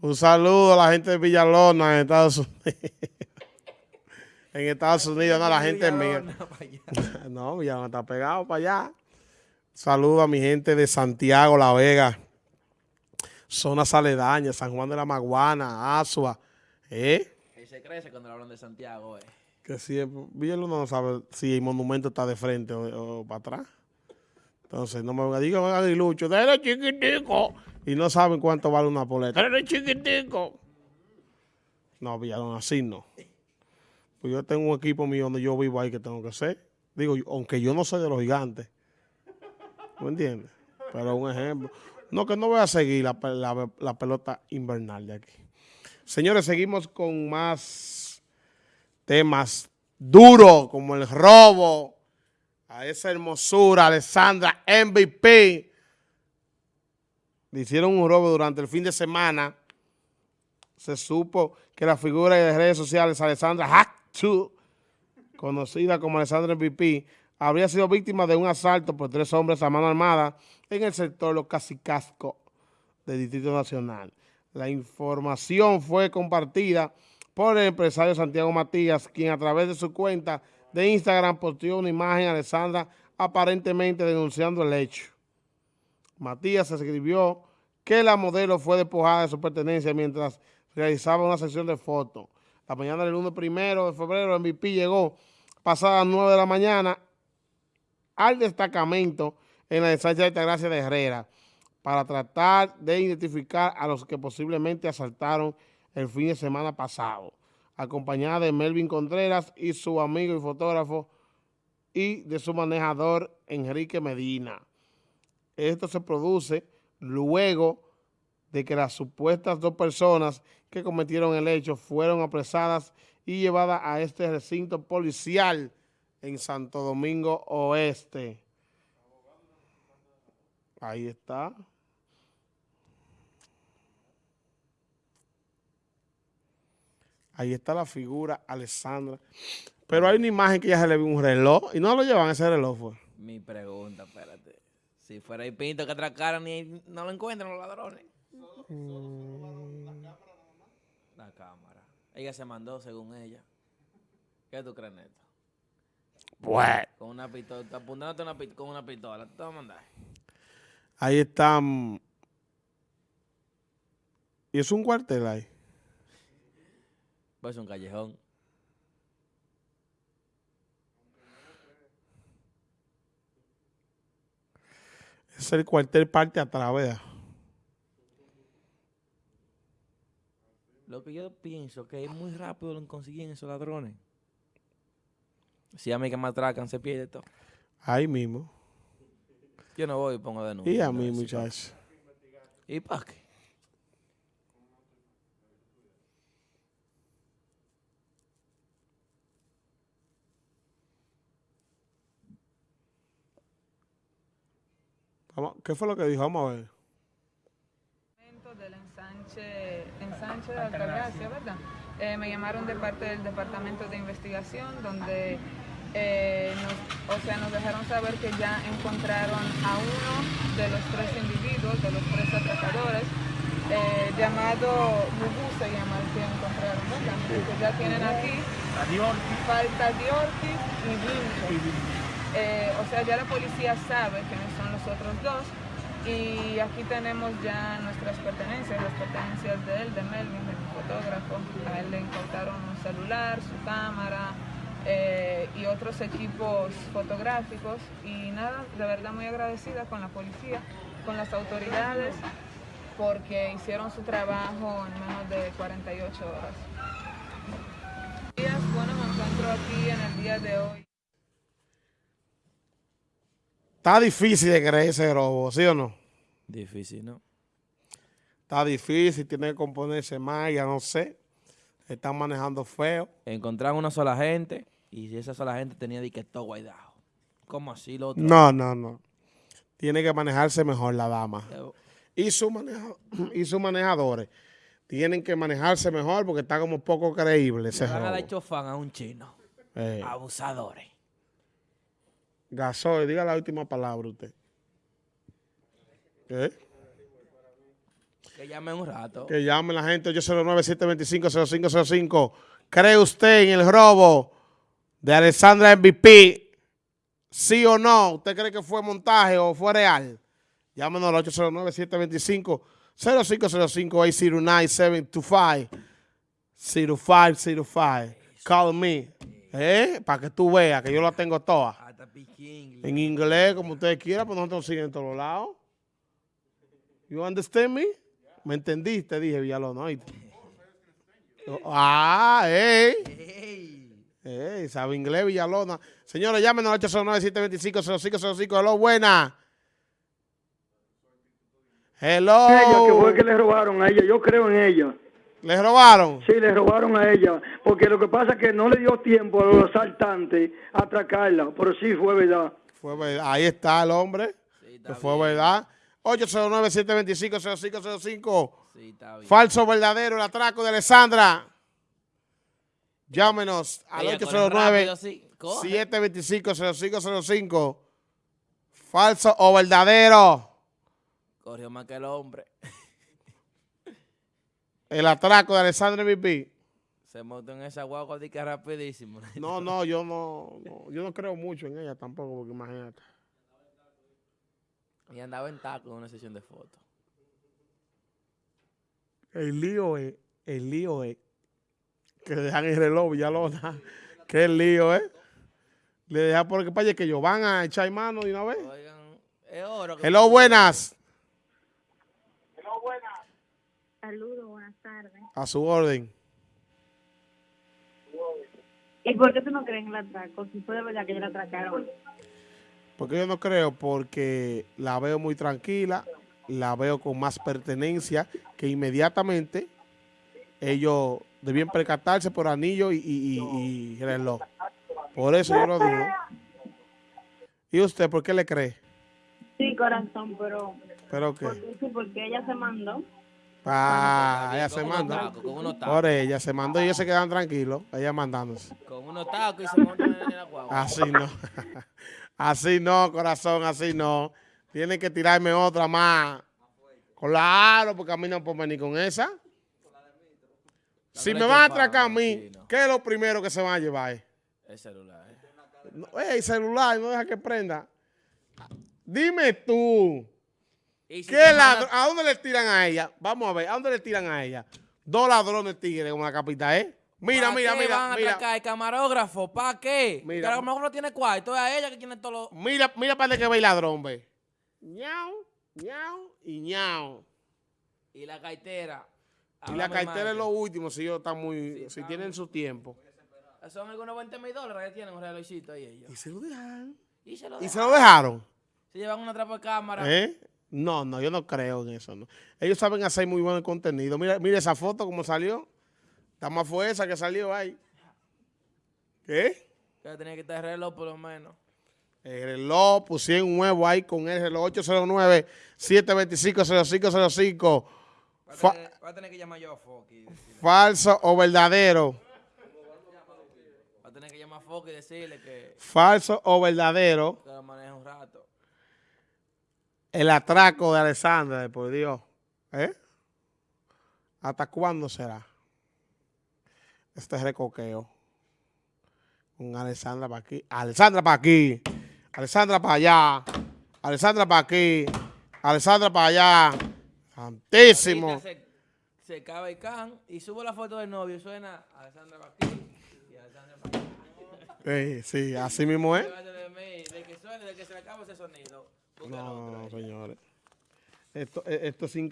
Un saludo a la gente de Villalona en Estados Unidos. en Estados Unidos, no, la gente mía. no, Villalona está pegado para allá. Saludo a mi gente de Santiago, La Vega, zonas aledañas, San Juan de la Maguana, Asua. ¿Eh? Y se crece cuando hablan de Santiago, eh. Que si Villalona no sabe si el monumento está de frente o, para atrás. Entonces, no me van a decir, aguilucho, déle chiquitico. Y no saben cuánto vale una poleta. Déle chiquitico. No, Villalona, así no. Pues yo tengo un equipo mío donde yo vivo ahí que tengo que ser. Digo, aunque yo no soy de los gigantes. ¿Me entiendes? Pero un ejemplo. No, que no voy a seguir la, la pelota invernal de aquí. Señores, seguimos con más temas duros como el robo a esa hermosura, Alessandra MVP. Le hicieron un robo durante el fin de semana. Se supo que la figura de redes sociales, Alessandra Hactu, conocida como Alessandra MVP, habría sido víctima de un asalto por tres hombres a mano armada en el sector Los Casicasco del Distrito Nacional. La información fue compartida por el empresario Santiago Matías, quien a través de su cuenta de Instagram posteó una imagen de Alessandra aparentemente denunciando el hecho. Matías escribió que la modelo fue despojada de su pertenencia mientras realizaba una sesión de fotos. La mañana del 1 primero de febrero, el MVP llegó pasada las 9 de la mañana al destacamento en la ensancha de Altagracia de Herrera para tratar de identificar a los que posiblemente asaltaron el fin de semana pasado, acompañada de Melvin Contreras y su amigo y fotógrafo y de su manejador Enrique Medina. Esto se produce luego de que las supuestas dos personas que cometieron el hecho fueron apresadas y llevadas a este recinto policial en Santo Domingo Oeste. Ahí está. Ahí está la figura, Alessandra. Pero hay una imagen que ya se le vio un reloj y no lo llevan ese reloj, fue. Mi pregunta, espérate. Si fuera el pinto que atracaron y no lo encuentran los ladrones. La cámara. Ella se mandó según ella. ¿Qué tú crees, Neto? Bueno. Con una pistola, apuntándote una, con una pistola. ¿Te vas a mandar? Ahí están. ¿Y es un cuartel ahí? Pues un callejón. Es el cuartel parte a vea. Lo que yo pienso que es muy rápido lo consiguen esos ladrones. Si a mí que me atracan, se pierde todo. Ahí mismo. Yo no voy y pongo denuncia. Y a mí, muchachos. ¿Y para qué? ¿Qué fue lo que dijo? Vamos a ver. Del ensanche, ensanche de Altagracia, ¿verdad? Eh, me llamaron de parte del Departamento de Investigación, donde eh, nos, o sea, nos dejaron saber que ya encontraron a uno de los tres individuos, de los tres atracadores, eh, llamado Mugu se llama el que encontraron, ¿verdad? Que ya tienen aquí, falta Diortis y Vinco. Eh, o sea, ya la policía sabe quiénes son los otros dos y aquí tenemos ya nuestras pertenencias, las pertenencias de él, de Melvin, mi fotógrafo. A él le incautaron un celular, su cámara eh, y otros equipos fotográficos y nada, de verdad muy agradecida con la policía, con las autoridades porque hicieron su trabajo en menos de 48 horas. Bueno, me encuentro aquí en el día de hoy. Está difícil de creer ese robo, ¿sí o no? Difícil, ¿no? Está difícil, tiene que componerse más, ya no sé. Están manejando feo. Encontraron una sola gente y esa sola gente tenía de que todo guaidado. ¿Cómo así lo otro? No, no, no. Tiene que manejarse mejor la dama. Y, su y sus manejadores tienen que manejarse mejor porque está como poco creíble ese van a dar chofán a un chino. Eh. Abusadores. Gasoy, diga la última palabra usted. ¿Eh? Que llame un rato. Que llame la gente 809-725-0505. ¿Cree usted en el robo de Alexandra MVP? ¿Sí o no? ¿Usted cree que fue montaje o fue real? Llámenos al 809-725-0505-809-725. 0505. Call me. ¿Eh? Para que tú veas que yo la tengo toda. Hasta Piquín. En inglés, como ustedes quieran, pues nosotros siguen en todos lados. You understand me? ¿Me entendiste? Dije Villalona, ¿oíste? Ah, ey. Ey. Sabe inglés Villalona. Señores, llámenos al 809-725-0505. Hello, buena. ella que fue Hello. que le robaron a ella, yo creo en ella. ¿Les robaron? Sí, le robaron a ella, porque lo que pasa es que no le dio tiempo a los asaltantes a atracarla, pero sí fue verdad. Fue verdad. Ahí está el hombre. Sí, está Que fue bien. verdad. 809-725-0505. Sí, está bien. Falso o verdadero el atraco de Alessandra. Llámenos al Ella corre rápido, sí. Coge. 809-725-0505. Falso o verdadero Corrió más que el hombre. El atraco de Alessandra MVP. Se montó en esa guagua de que rapidísimo. No, no, yo no, no, yo no creo mucho en ella tampoco, porque imagínate. Y andaba en taco en una sesión de fotos. El lío es, el lío es que le dejan el reloj Villalona. Que el lío es. Le dejan porque para que ellos van a echar mano de una vez. Oigan, es oro. que- Hello, buenas. Saludos, buenas tardes. A su orden. ¿Y por qué tú no crees en el atraco? Si fue de verdad que ella la atracaron. Porque yo no creo, porque la veo muy tranquila, la veo con más pertenencia, que inmediatamente ellos debían percatarse por anillo y, y- y- y reloj. Por eso yo lo digo. ¿Y usted por qué le cree? Sí, corazón, pero ¿Pero qué? porque, sí, porque ella se mandó. Ah, ella se manda. tacos, Con unos tacos. Por ella se mandó y ellos se quedan tranquilos, ella mandándose. Con unos tacos y se montan en la guagua. Así no. Así no, corazón, así no. Tienen que tirarme otra más. Claro, porque a mí no puedo venir con esa. Si me van a atracar a mí, ¿qué es lo primero que se van a llevar? El celular. eh. No, ey, celular, no deja que prenda. Dime tú, Y si ¿qué mandan- ¿a dónde le tiran a ella? Vamos a ver, ¿a dónde le tiran a ella? Dos ladrones tigres como la capita, ¿eh? Mira, ¿Pa' mira, qué mira, van a mira. atracar el camarógrafo? ¿Para qué? Mira. Que a lo mejor no tiene cuarto. Es a ella que tiene todo lo... Mira, mira para que ve el ladrón, ve. ñau, ñau y ñau. Y la cartera. Y la cartera es lo último, si ellos están muy, Sí, si está tienen su tiempo. Son algunos 20 mil dólares que tienen un relojito ahí ellos. Y se lo dejaron. Y se lo Y dejan. se lo dejaron. Se llevan una trapa de cámara. ¿Eh? No, no, yo no creo en eso. No. Ellos saben hacer muy buen contenido. Mira, mira esa foto como salió. Está más fue esa que salió ahí. ¿Qué? Que tenía que estar el reloj por lo menos. El reloj, pusieron un nuevo ahí con el reloj 809-725-0505. Va a, Fa- tener, va a tener que llamar yo a Foki. Falso o verdadero. Va a tener que llamar a Foki y decirle que, Falso o verdadero. que lo un rato. El atraco de Alessandra, por Dios. ¿Eh? ¿Hasta cuándo será? Este recoqueo. Con Alessandra para aquí. Alessandra para aquí. Alessandra para allá. Alessandra para aquí. Alessandra para allá. Santísimo. Se, se cabe el can y subo la foto del novio y suena Alessandra pa' aquí y Alessandra pa' aquí. Sí, sí, así mismo es. De que suene, de que se le acabe ese sonido. Búscalo No, señores. Esto, esto es sin